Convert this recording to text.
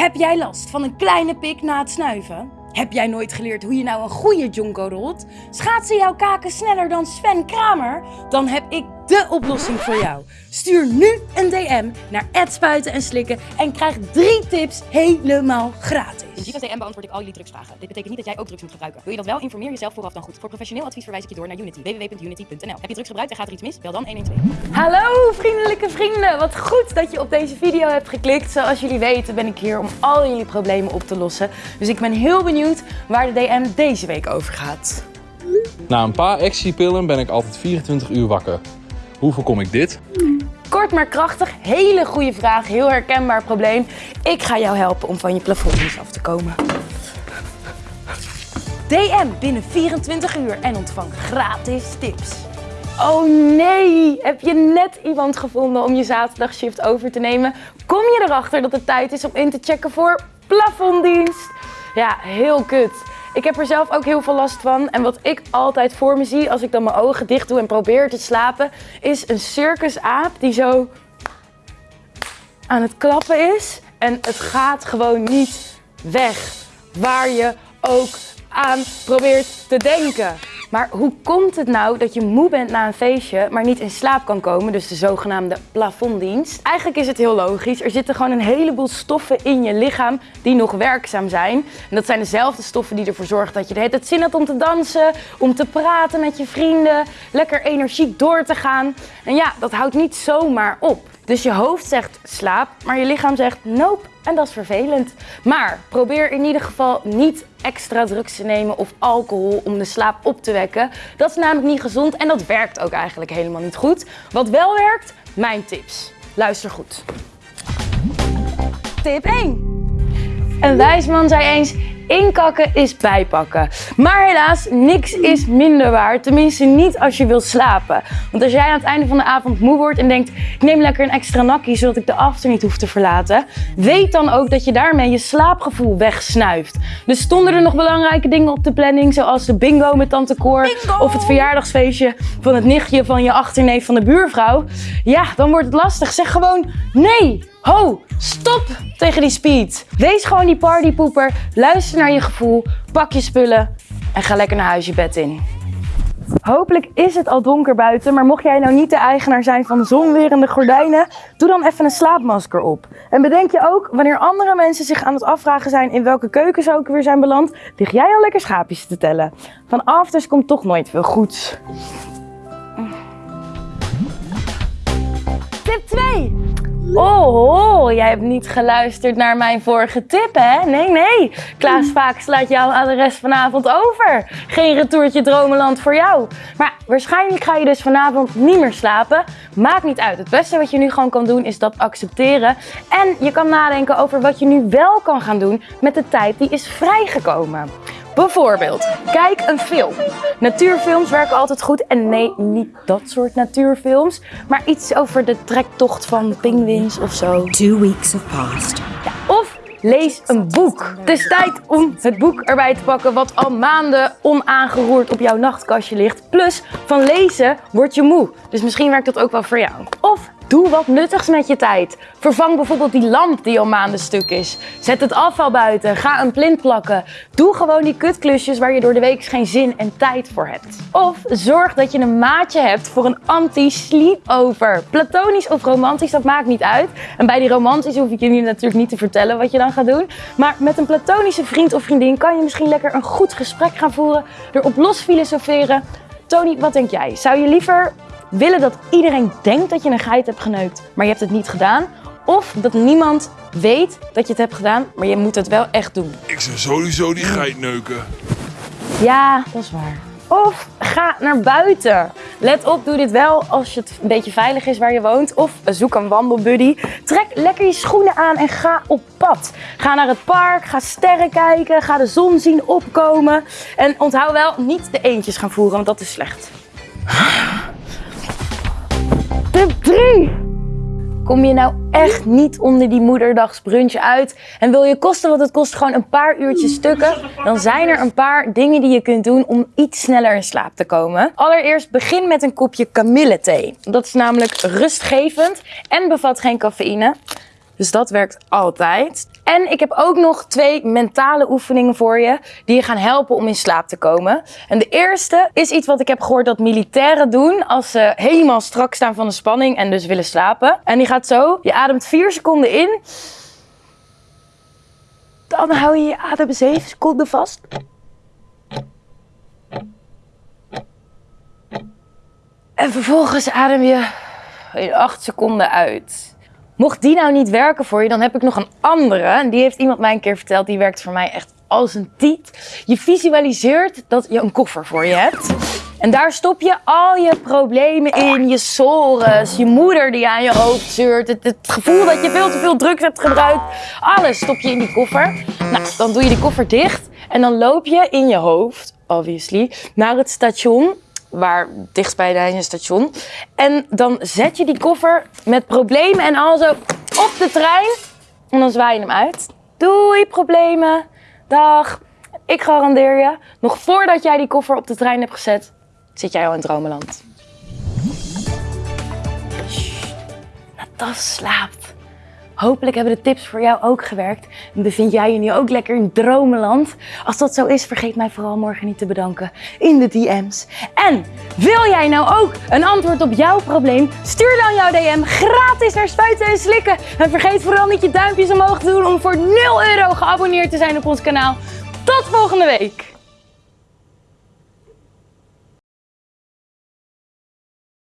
Heb jij last van een kleine pik na het snuiven? Heb jij nooit geleerd hoe je nou een goede jonko rolt? Schaatsen jouw kaken sneller dan Sven Kramer? Dan heb ik de oplossing voor jou. Stuur nu een DM naar spuiten en slikken en krijg drie tips helemaal gratis. In Giva's DM beantwoord ik al jullie drugsvragen. Dit betekent niet dat jij ook drugs moet gebruiken. Wil je dat wel? Informeer jezelf vooraf dan goed. Voor professioneel advies verwijs ik je door naar Unity. www.unity.nl Heb je drugs gebruikt en gaat er iets mis? Bel dan 112. Hallo vriendelijke vrienden, wat goed dat je op deze video hebt geklikt. Zoals jullie weten ben ik hier om al jullie problemen op te lossen. Dus ik ben heel benieuwd waar de DM deze week over gaat. Na een paar actiepillen ben ik altijd 24 uur wakker. Hoe voorkom ik dit? Kort maar krachtig, hele goede vraag, heel herkenbaar probleem. Ik ga jou helpen om van je plafondjes af te komen. DM binnen 24 uur en ontvang gratis tips. Oh nee, heb je net iemand gevonden om je zaterdagshift over te nemen? Kom je erachter dat het tijd is om in te checken voor plafonddienst? Ja, heel kut. Ik heb er zelf ook heel veel last van. En wat ik altijd voor me zie als ik dan mijn ogen dicht doe en probeer te slapen, is een circusaap die zo aan het klappen is. En het gaat gewoon niet weg. Waar je ook aan probeert te denken. Maar hoe komt het nou dat je moe bent na een feestje, maar niet in slaap kan komen? Dus de zogenaamde plafonddienst. Eigenlijk is het heel logisch. Er zitten gewoon een heleboel stoffen in je lichaam die nog werkzaam zijn. En dat zijn dezelfde stoffen die ervoor zorgen dat je de hele zin hebt om te dansen, om te praten met je vrienden, lekker energiek door te gaan. En ja, dat houdt niet zomaar op. Dus je hoofd zegt slaap, maar je lichaam zegt nope. En dat is vervelend. Maar probeer in ieder geval niet extra drugs te nemen of alcohol om de slaap op te wekken. Dat is namelijk niet gezond en dat werkt ook eigenlijk helemaal niet goed. Wat wel werkt, mijn tips. Luister goed. Tip 1. Een wijs man zei eens, Inkakken is bijpakken. Maar helaas, niks is minder waar. Tenminste niet als je wilt slapen. Want als jij aan het einde van de avond moe wordt en denkt... ik neem lekker een extra nakkie zodat ik de after niet hoef te verlaten... weet dan ook dat je daarmee je slaapgevoel wegsnuift. Dus stonden er nog belangrijke dingen op de planning... zoals de bingo met tante Cor... of het verjaardagsfeestje van het nichtje van je achterneef van de buurvrouw... ja, dan wordt het lastig. Zeg gewoon nee! Ho, stop tegen die speed. Wees gewoon die partypoeper, luister naar je gevoel, pak je spullen en ga lekker naar huis je bed in. Hopelijk is het al donker buiten, maar mocht jij nou niet de eigenaar zijn van zonwerende gordijnen, doe dan even een slaapmasker op. En bedenk je ook, wanneer andere mensen zich aan het afvragen zijn in welke keuken ze ook weer zijn beland, lig jij al lekker schaapjes te tellen. Van afters komt toch nooit veel goeds. Tip 2. Oh, jij hebt niet geluisterd naar mijn vorige tip, hè? Nee, nee. Klaas Vaak slaat jou aan de rest vanavond over. Geen retourtje dromenland voor jou. Maar waarschijnlijk ga je dus vanavond niet meer slapen. Maakt niet uit. Het beste wat je nu gewoon kan doen is dat accepteren. En je kan nadenken over wat je nu wel kan gaan doen met de tijd die is vrijgekomen. Bijvoorbeeld, kijk een film. Natuurfilms werken altijd goed. En nee, niet dat soort natuurfilms. Maar iets over de trektocht van pinguïns of zo. Two weeks have passed. Ja, of lees een boek. Het is tijd om het boek erbij te pakken wat al maanden onaangeroerd op jouw nachtkastje ligt. Plus, van lezen word je moe. Dus misschien werkt dat ook wel voor jou. Of Doe wat nuttigs met je tijd. Vervang bijvoorbeeld die lamp die al maanden stuk is. Zet het afval buiten. Ga een plint plakken. Doe gewoon die kutklusjes waar je door de week geen zin en tijd voor hebt. Of zorg dat je een maatje hebt voor een anti-sleepover. Platonisch of romantisch, dat maakt niet uit. En bij die romantisch hoef ik nu natuurlijk niet te vertellen wat je dan gaat doen. Maar met een platonische vriend of vriendin kan je misschien lekker een goed gesprek gaan voeren. Erop los filosoferen. Tony, wat denk jij? Zou je liever willen dat iedereen denkt dat je een geit hebt geneukt, maar je hebt het niet gedaan. Of dat niemand weet dat je het hebt gedaan, maar je moet het wel echt doen. Ik zou sowieso die geit neuken. Ja, dat is waar. Of ga naar buiten. Let op, doe dit wel als het een beetje veilig is waar je woont. Of zoek een wandelbuddy. Trek lekker je schoenen aan en ga op pad. Ga naar het park, ga sterren kijken, ga de zon zien opkomen. En onthoud wel, niet de eentjes gaan voeren, want dat is slecht. Tip 3. Kom je nou echt niet onder die moederdagsbrunchje uit en wil je kosten wat het kost gewoon een paar uurtjes stukken, dan zijn er een paar dingen die je kunt doen om iets sneller in slaap te komen. Allereerst begin met een kopje kamillethee. Dat is namelijk rustgevend en bevat geen cafeïne. Dus dat werkt altijd. En ik heb ook nog twee mentale oefeningen voor je die je gaan helpen om in slaap te komen. En de eerste is iets wat ik heb gehoord dat militairen doen als ze helemaal strak staan van de spanning en dus willen slapen. En die gaat zo, je ademt 4 seconden in. Dan hou je je adem 7 seconden vast. En vervolgens adem je in 8 seconden uit. Mocht die nou niet werken voor je, dan heb ik nog een andere. En die heeft iemand mij een keer verteld. Die werkt voor mij echt als een tiet. Je visualiseert dat je een koffer voor je hebt. En daar stop je al je problemen in. Je sores, je moeder die aan je hoofd zeurt. Het, het gevoel dat je veel te veel drugs hebt gebruikt. Alles stop je in die koffer. Nou, dan doe je die koffer dicht. En dan loop je in je hoofd, obviously, naar het station waar dichtstbij het station. En dan zet je die koffer met problemen en al zo op de trein. En dan zwaai je hem uit. Doei problemen. Dag. Ik garandeer je, nog voordat jij die koffer op de trein hebt gezet, zit jij al in dromenland. Natas slaapt. Hopelijk hebben de tips voor jou ook gewerkt. En bevind jij je nu ook lekker in dromenland? Als dat zo is, vergeet mij vooral morgen niet te bedanken in de DM's. En wil jij nou ook een antwoord op jouw probleem? Stuur dan jouw DM gratis naar Spuiten en Slikken. En vergeet vooral niet je duimpjes omhoog te doen om voor 0 euro geabonneerd te zijn op ons kanaal. Tot volgende week!